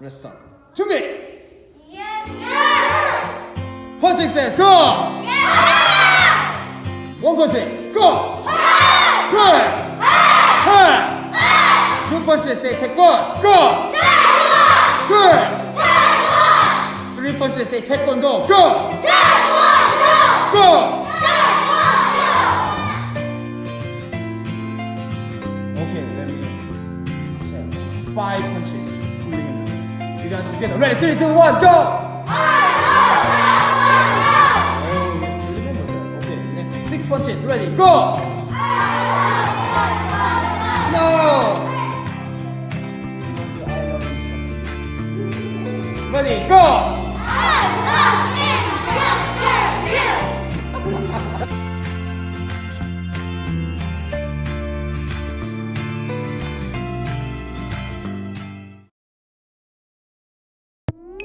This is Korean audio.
Start. 준비. Yes, 펀칭 세스 고. 원 펀치 고. 두 펀치 세이 태권 고. 둘. 쓰리 펀치 세이 태권도 고. 고. Okay, let me five punches. You guys together. Ready? Three, two, one, go. Oh, six punches. Ready? Go. No. Ready? Go. you